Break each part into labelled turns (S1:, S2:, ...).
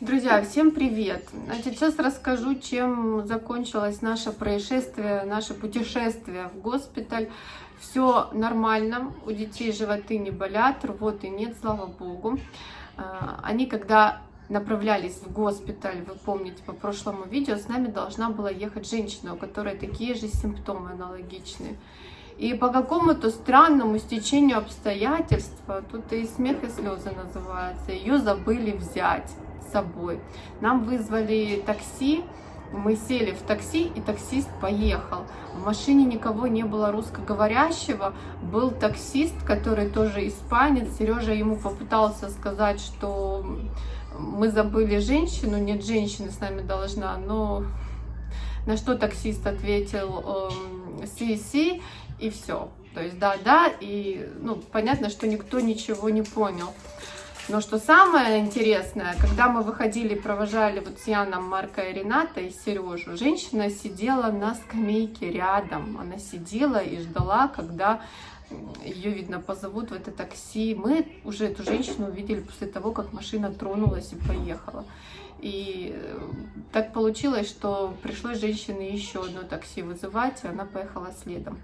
S1: Друзья, всем привет! Значит, сейчас расскажу, чем закончилось наше происшествие, наше путешествие в госпиталь. Все нормально, у детей животы не болят, рвоты нет, слава богу. А, они, когда направлялись в госпиталь, вы помните по прошлому видео, с нами должна была ехать женщина, у которой такие же симптомы аналогичные. И по какому-то странному стечению обстоятельств, тут и смех, и слезы называется, ее забыли взять собой. Нам вызвали такси, мы сели в такси, и таксист поехал. В машине никого не было русскоговорящего. Был таксист, который тоже испанец. Сережа ему попытался сказать, что мы забыли женщину, нет, женщины с нами должна, но на что таксист ответил «си, си», и все. То есть да-да, и ну, понятно, что никто ничего не понял. Но что самое интересное, когда мы выходили, провожали вот с Яном, Марка и Рената и Сережу, женщина сидела на скамейке рядом. Она сидела и ждала, когда ее, видно, позовут в это такси. Мы уже эту женщину увидели после того, как машина тронулась и поехала. И э, так получилось, что пришлось женщине еще одно такси вызывать, и она поехала следом.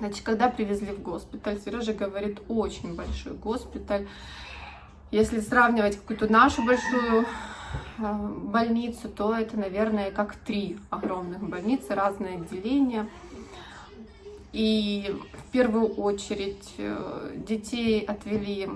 S1: Значит, когда привезли в госпиталь, Сережа говорит, очень большой госпиталь. Если сравнивать какую-то нашу большую э, больницу, то это, наверное, как три огромных больницы, разные отделения. И в первую очередь э, детей отвели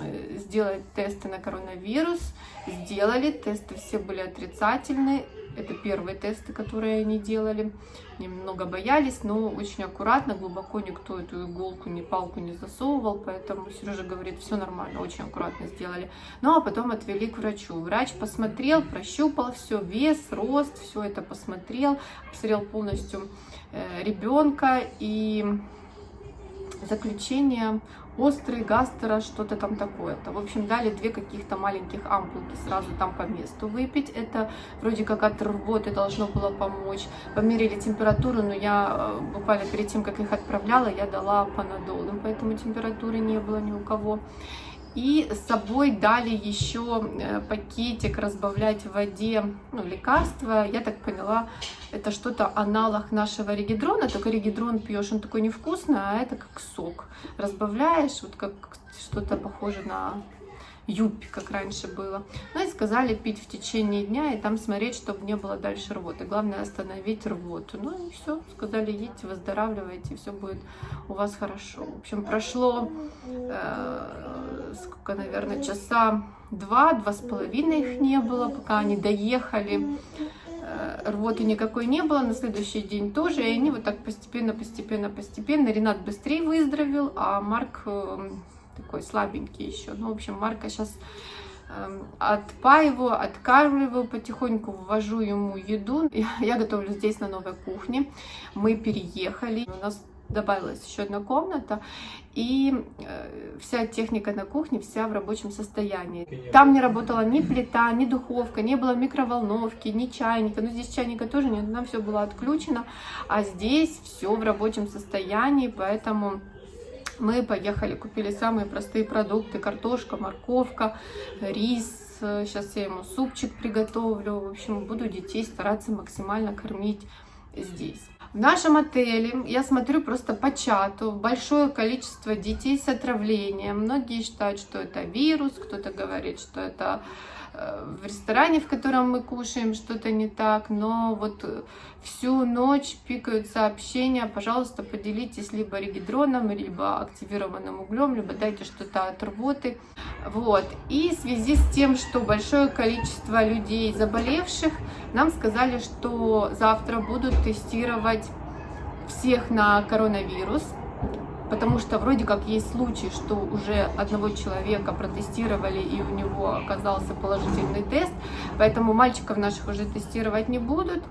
S1: э, сделать тесты на коронавирус. Сделали, тесты все были отрицательные. Это первые тесты, которые они делали. Немного боялись, но очень аккуратно, глубоко никто эту иголку, ни палку не засовывал, поэтому Сережа говорит, все нормально, очень аккуратно сделали. Ну, а потом отвели к врачу. Врач посмотрел, прощупал все, вес, рост, все это посмотрел, посмотрел полностью э, ребенка и заключение острый, гастро, что-то там такое-то. В общем, дали две каких-то маленьких ампулки сразу там по месту выпить. Это вроде как от рвоты должно было помочь. Померили температуру, но я э, буквально перед тем, как их отправляла, я дала панадол, поэтому температуры не было ни у кого. И с собой дали еще э, пакетик разбавлять в воде ну, лекарства. Я так поняла, это что-то аналог нашего регидрона, только регидрон пьешь, он такой невкусный, а это как сок. Разбавляешь, вот как что-то похоже на юбки, как раньше было. Ну и сказали пить в течение дня и там смотреть, чтобы не было дальше рвоты. Главное остановить рвоту. Ну и все, сказали, едьте, выздоравливайте, все будет у вас хорошо. В общем, прошло, э, сколько, наверное, часа два, два с половиной их не было, пока они доехали э, рвоты никакой не было, на следующий день тоже, и они вот так постепенно, постепенно, постепенно, Ренат быстрее выздоровел, а Марк э, такой слабенький еще. Ну, в общем, Марка сейчас эм, отпаиваю, откармливаю потихоньку, ввожу ему еду. Я готовлю здесь на новой кухне. Мы переехали. У нас добавилась еще одна комната, и э, вся техника на кухне, вся в рабочем состоянии. Там не работала ни плита, ни духовка, не было микроволновки, ни чайника, ну здесь чайника тоже нет, нам все было отключено, а здесь все в рабочем состоянии, поэтому мы поехали, купили самые простые продукты, картошка, морковка, рис. Сейчас я ему супчик приготовлю. В общем, буду детей стараться максимально кормить здесь. В нашем отеле, я смотрю просто по чату, большое количество детей с отравлением. Многие считают, что это вирус, кто-то говорит, что это Э, в ресторане, в котором мы кушаем, что-то не так, но вот всю ночь пикают сообщения, пожалуйста, поделитесь либо регидроном, либо активированным углем, либо дайте что-то от рвоты. Вот. И в связи с тем, что большое количество людей заболевших, нам сказали, что завтра будут тестировать всех на коронавирус потому что вроде как есть случай, что уже одного человека протестировали и у него оказался положительный тест, поэтому мальчиков наших уже тестировать не будут.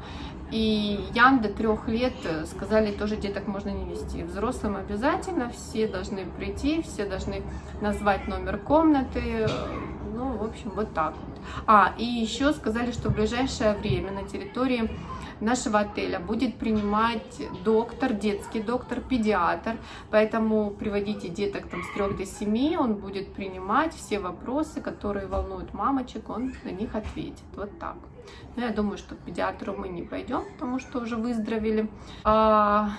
S1: И Ян до трех лет сказали, тоже деток можно не вести. Взрослым обязательно, все должны прийти, все должны назвать номер комнаты. Ну, в общем, вот так вот. А, и еще сказали, что в ближайшее время на территории нашего отеля будет принимать доктор, детский доктор, педиатр, поэтому приводите деток там с 3 до 7, он будет принимать все вопросы, которые волнуют мамочек, он на них ответит, вот так. Но я думаю, что к педиатру мы не пойдем, потому что уже выздоровели. А,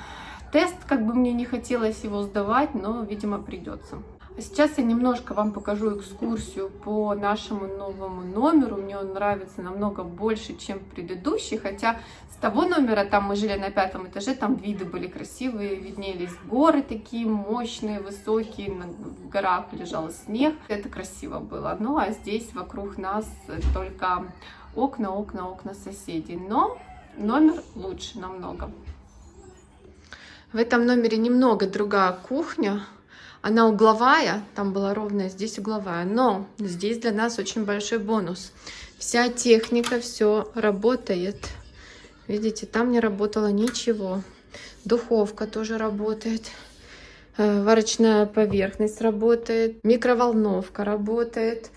S1: тест, как бы мне не хотелось его сдавать, но, видимо, придется. Сейчас я немножко вам покажу экскурсию по нашему новому номеру. Мне он нравится намного больше, чем предыдущий, хотя с того номера, там мы жили на пятом этаже, там виды были красивые, виднелись горы такие мощные, высокие, на горах лежал снег. Это красиво было. Ну а здесь вокруг нас только окна, окна, окна соседей. Но номер лучше намного. В этом номере немного другая кухня. Она угловая, там была ровная, здесь угловая. Но здесь для нас очень большой бонус. Вся техника, все работает. Видите, там не работало ничего. Духовка тоже работает. Э, варочная поверхность работает. Микроволновка работает.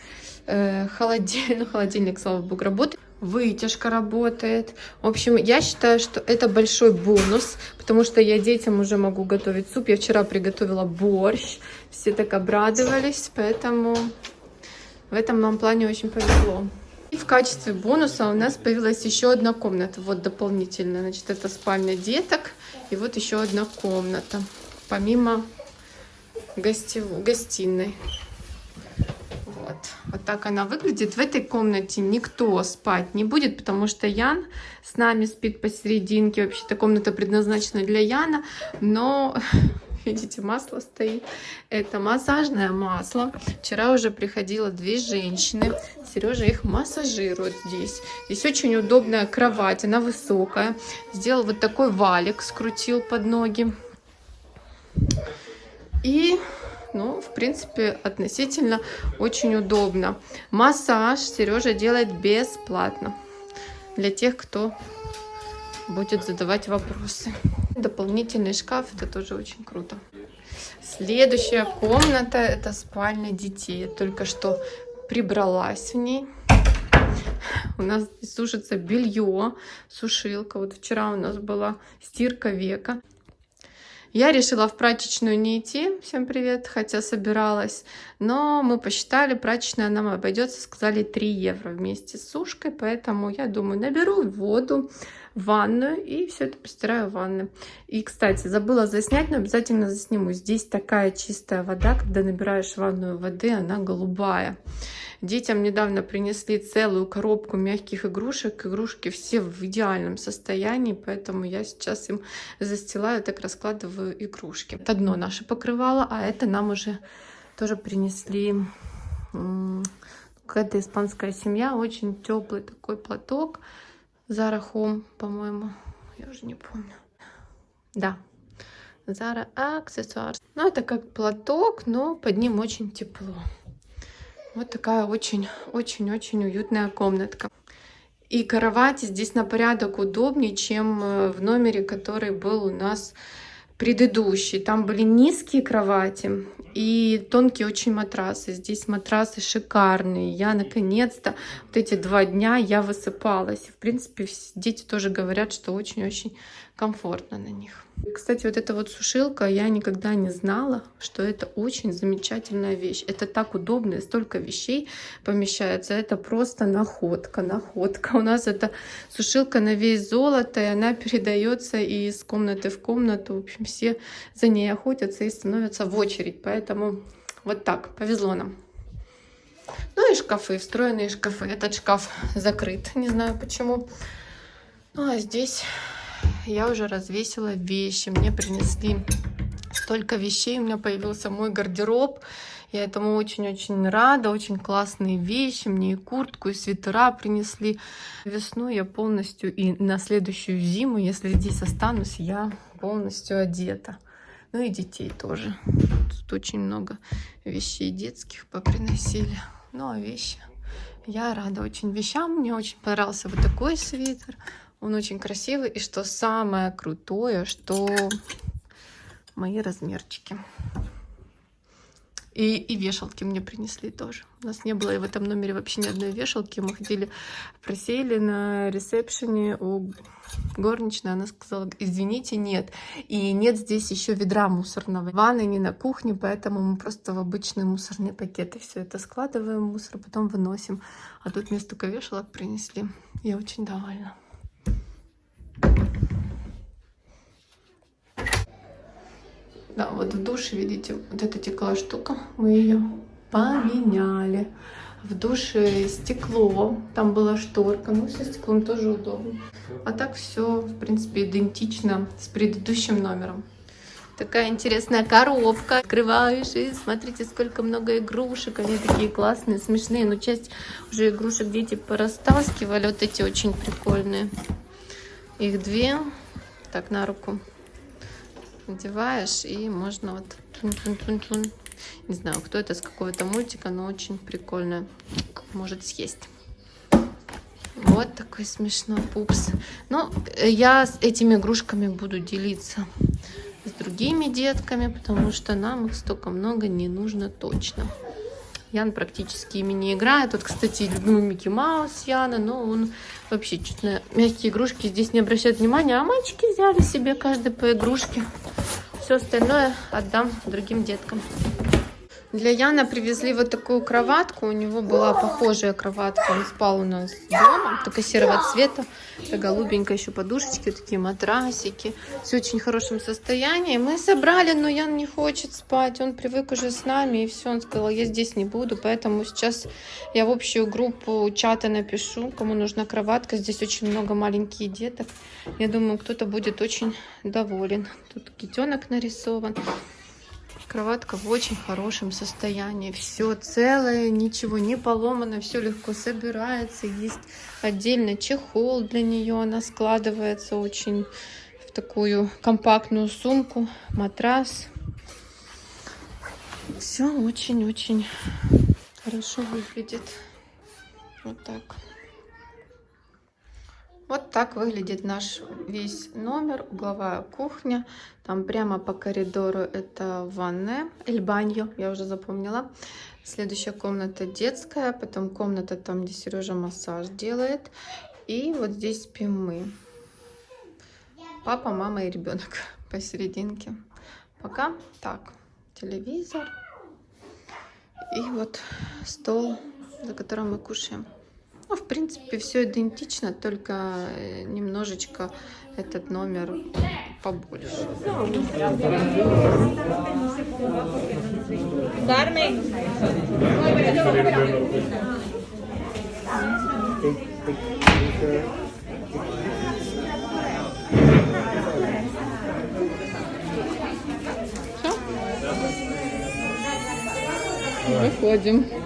S1: Э, холодильник, ну, холодильник, слава богу, работает вытяжка работает. В общем, я считаю, что это большой бонус, потому что я детям уже могу готовить суп. Я вчера приготовила борщ, все так обрадовались, поэтому в этом нам плане очень повезло. И в качестве бонуса у нас появилась еще одна комната, вот дополнительно. Значит, это спальня деток, и вот еще одна комната, помимо гостев... гостиной. Вот. вот так она выглядит. В этой комнате никто спать не будет, потому что Ян с нами спит посерединке. Вообще-то комната предназначена для Яна, но видите, масло стоит. Это массажное масло. Вчера уже приходило две женщины. Сережа их массажирует здесь. Здесь очень удобная кровать, она высокая. Сделал вот такой валик, скрутил под ноги. И ну, в принципе, относительно очень удобно. Массаж Сережа делает бесплатно для тех, кто будет задавать вопросы. Дополнительный шкаф, это тоже очень круто. Следующая комната, это спальня детей. Я только что прибралась в ней. У нас сушится белье, сушилка. Вот вчера у нас была стирка века. Я решила в прачечную не идти, всем привет, хотя собиралась, но мы посчитали, прачечная нам обойдется, сказали 3 евро вместе с сушкой, поэтому я думаю, наберу воду ванную и все это постираю в ванной. И, кстати, забыла заснять, но обязательно засниму. Здесь такая чистая вода, когда набираешь ванную воды, она голубая. Детям недавно принесли целую коробку мягких игрушек. Игрушки все в идеальном состоянии, поэтому я сейчас им застилаю, так раскладываю игрушки. Это одно наше покрывало, а это нам уже тоже принесли какая-то испанская семья. Очень теплый такой платок. Zara Home, по-моему. Я уже не помню. Да. Zara аксессуар. Ну, это как платок, но под ним очень тепло. Вот такая очень-очень-очень уютная комнатка. И кровать здесь на порядок удобнее, чем э, в номере, который был у нас предыдущий. Там были низкие кровати и тонкие очень матрасы. Здесь матрасы шикарные. Я наконец-то вот эти два дня я высыпалась. В принципе, дети тоже говорят, что очень-очень комфортно на них. Кстати, вот эта вот сушилка, я никогда не знала, что это очень замечательная вещь. Это так удобно, столько вещей помещается. Это просто находка, находка. У нас это сушилка на весь золото, и она передается из комнаты в комнату. В общем, все за ней охотятся и становятся в очередь. Поэтому вот так, повезло нам. Ну и шкафы, встроенные шкафы. Этот шкаф закрыт, не знаю почему. Ну а здесь я уже развесила вещи. Мне принесли столько вещей. У меня появился мой гардероб. Я этому очень-очень рада. Очень классные вещи. Мне и куртку, и свитера принесли. Весну я полностью и на следующую зиму, если здесь останусь, я полностью одета. Ну и детей тоже. Тут очень много вещей детских поприносили. Ну а вещи. Я рада очень вещам. Мне очень понравился вот такой свитер. Он очень красивый. И что самое крутое, что мои размерчики. И, и вешалки мне принесли тоже. У нас не было в этом номере вообще ни одной вешалки. Мы ходили, просели на ресепшене у горничной. Она сказала, извините, нет. И нет здесь еще ведра мусорного. Ванны не на кухне, поэтому мы просто в обычные мусорные пакеты все это складываем мусор, потом выносим. А тут столько вешалок принесли. Я очень довольна. Да, вот в душе, видите, вот эта текла штука, мы ее поменяли. В душе стекло, там была шторка, ну со стеклом тоже удобно. А так все, в принципе, идентично с предыдущим номером. Такая интересная коробка. Открываешь и смотрите, сколько много игрушек. Они такие классные, смешные. Но часть уже игрушек дети порастаскивали. Вот эти очень прикольные. Их две. Так, на руку надеваешь, и можно вот... Тун -тун -тун -тун. Не знаю, кто это, с какого-то мультика, но очень прикольно. Может съесть. Вот такой смешной пупс. Э, я с этими игрушками буду делиться с другими детками, потому что нам их столько много не нужно точно. Ян практически ими не играет. Тут, кстати, любимый Микки Маус Яна, но он вообще чуть на мягкие игрушки здесь не обращает внимания. А мальчики взяли себе каждый по игрушке. Все остальное отдам другим деткам. Для Яна привезли вот такую кроватку. У него была похожая кроватка. Он спал у нас дома, только серого цвета. Это голубенькая еще подушечки, такие матрасики. Все очень хорошем состоянии. Мы собрали, но Ян не хочет спать. Он привык уже с нами. И все, он сказал, я здесь не буду. Поэтому сейчас я в общую группу чата напишу, кому нужна кроватка. Здесь очень много маленьких деток. Я думаю, кто-то будет очень доволен. Тут китенок нарисован. Кроватка в очень хорошем состоянии. Все целое, ничего не поломано, все легко собирается. Есть отдельно чехол для нее. Она складывается очень в такую компактную сумку. Матрас. Все очень-очень хорошо выглядит. Вот так. Вот так выглядит наш весь номер, угловая кухня. Там прямо по коридору это ванная, эль баньо, я уже запомнила. Следующая комната детская, потом комната там, где Сережа массаж делает. И вот здесь спим мы. Папа, мама и ребенок посерединке. Пока так, телевизор. И вот стол, за которым мы кушаем. Ну, в принципе, все идентично, только э, немножечко этот номер побольше. Выходим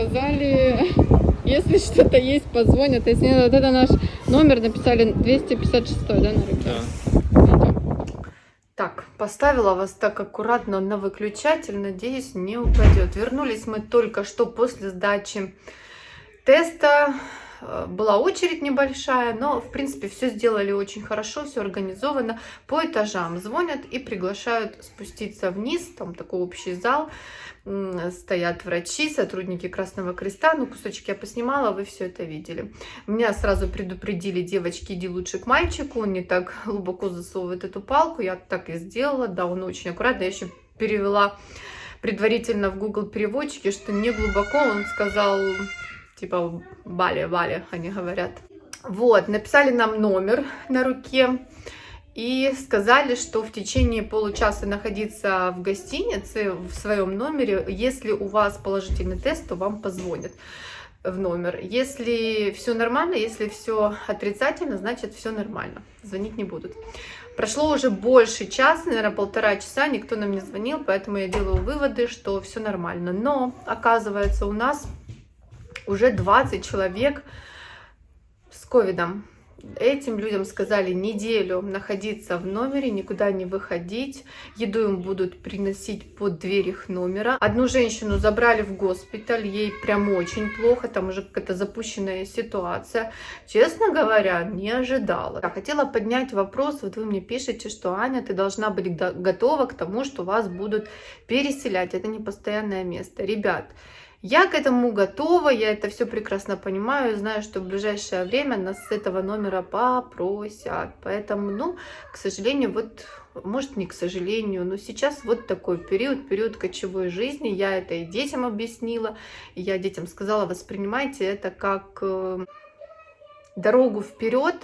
S1: сказали, если что-то есть, позвонят. Если нет, вот это наш номер написали 256, да, на руке? Да. Так, поставила вас так аккуратно на выключатель, надеюсь, не упадет. Вернулись мы только что после сдачи теста. Э, была очередь небольшая, но, в принципе, все сделали очень хорошо, все организовано. По этажам звонят и приглашают спуститься вниз, там такой общий зал стоят врачи, сотрудники Красного Креста. Ну, кусочки я поснимала, вы все это видели. Меня сразу предупредили, девочки, иди лучше к мальчику, он не так глубоко засовывает эту палку. Я так и сделала, да, он очень аккуратно. Я еще перевела предварительно в Google переводчике, что не глубоко, он сказал, типа, Бали, Бали, они говорят. Вот, написали нам номер на руке и сказали, что в течение получаса находиться в гостинице, в своем номере, если у вас положительный тест, то вам позвонят в номер. Если все нормально, если все отрицательно, значит все нормально. Звонить не будут. Прошло уже больше часа, наверное, полтора часа, никто нам не звонил, поэтому я делаю выводы, что все нормально. Но, оказывается, у нас уже 20 человек с ковидом. Этим людям сказали неделю находиться в номере, никуда не выходить. Еду им будут приносить под дверь их номера. Одну женщину забрали в госпиталь, ей прям очень плохо, там уже какая-то запущенная ситуация. Честно говоря, не ожидала. Я хотела поднять вопрос, вот вы мне пишете, что Аня, ты должна быть готова к тому, что вас будут переселять. Это не постоянное место. Ребят, я к этому готова, я это все прекрасно понимаю, знаю, что в ближайшее время нас с этого номера попросят. Поэтому, ну, к сожалению, вот, может не к сожалению, но сейчас вот такой период, период кочевой жизни. Я это и детям объяснила, я детям сказала, воспринимайте это как э, дорогу вперед,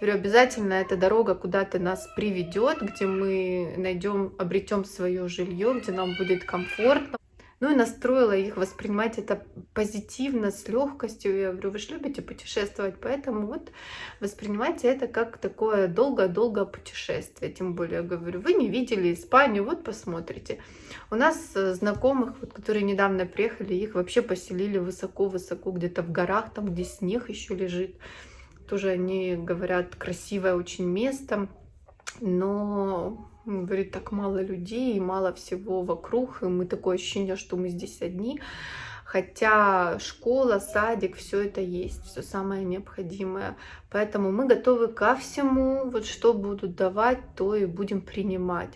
S1: Говорю, обязательно эта дорога куда-то нас приведет, где мы найдем, обретем свое жилье, где нам будет комфортно. Ну и настроила их воспринимать это позитивно, с легкостью. Я говорю, вы же любите путешествовать, поэтому вот воспринимайте это как такое долгое-долгое путешествие. Тем более, говорю, вы не видели Испанию, вот посмотрите. У нас э, знакомых, вот, которые недавно приехали, их вообще поселили высоко-высоко, где-то в горах, там, где снег еще лежит. Тоже они говорят, красивое очень место, но говорит, так мало людей, и мало всего вокруг, и мы такое ощущение, что мы здесь одни. Хотя школа, садик, все это есть, все самое необходимое. Поэтому мы готовы ко всему, вот что будут давать, то и будем принимать.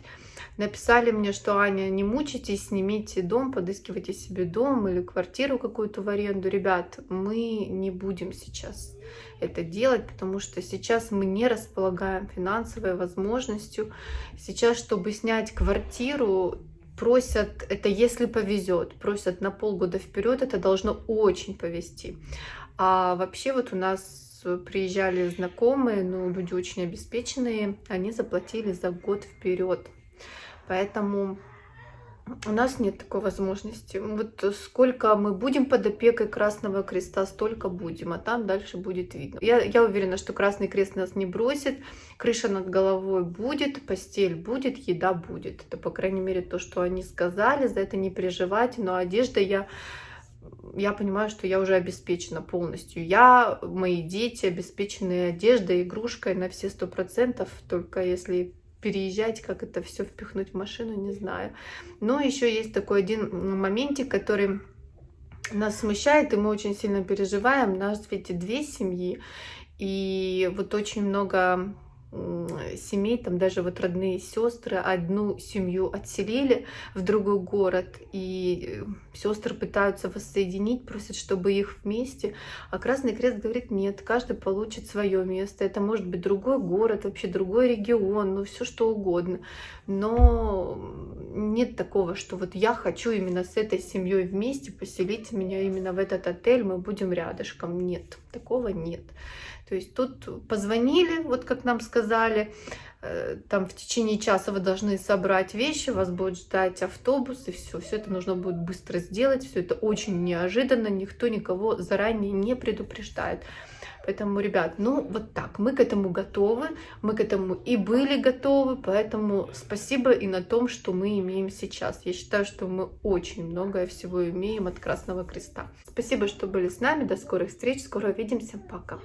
S1: Написали мне, что Аня, не мучайтесь, снимите дом, подыскивайте себе дом или квартиру какую-то в аренду. Ребят, мы не будем сейчас это делать, потому что сейчас мы не располагаем финансовой возможностью. Сейчас, чтобы снять квартиру, просят, это если повезет, просят на полгода вперед, это должно очень повезти. А вообще вот у нас приезжали знакомые, ну, люди очень обеспеченные, они заплатили за год вперед. Поэтому у нас нет такой возможности. Вот сколько мы будем под опекой Красного Креста, столько будем, а там дальше будет видно. Я, я уверена, что Красный Крест нас не бросит, крыша над головой будет, постель будет, еда будет. Это, по крайней мере, то, что они сказали, за это не переживать. Но одежда я я понимаю, что я уже обеспечена полностью. Я, мои дети обеспечены одеждой, игрушкой на все сто процентов, только если переезжать, как это все впихнуть в машину, не знаю. Но еще есть такой один моментик, который нас смущает, и мы очень сильно переживаем. У нас ведь две семьи, и вот очень много семей, там даже вот родные сестры, одну семью отселили в другой город, и э, сестры пытаются воссоединить, просят, чтобы их вместе, а Красный Крест говорит, нет, каждый получит свое место, это может быть другой город, вообще другой регион, ну все что угодно, но нет такого, что вот я хочу именно с этой семьей вместе поселить меня именно в этот отель, мы будем рядышком, нет, такого нет. То есть тут позвонили, вот как нам сказали, э, там в течение часа вы должны собрать вещи, вас будет ждать автобус, и все. Все это нужно будет быстро сделать, все это очень неожиданно, никто никого заранее не предупреждает. Поэтому, ребят, ну вот так, мы к этому готовы, мы к этому и были готовы, поэтому спасибо и на том, что мы имеем сейчас. Я считаю, что мы очень многое всего имеем от Красного Креста. Спасибо, что были с нами, до скорых встреч, скоро увидимся, пока!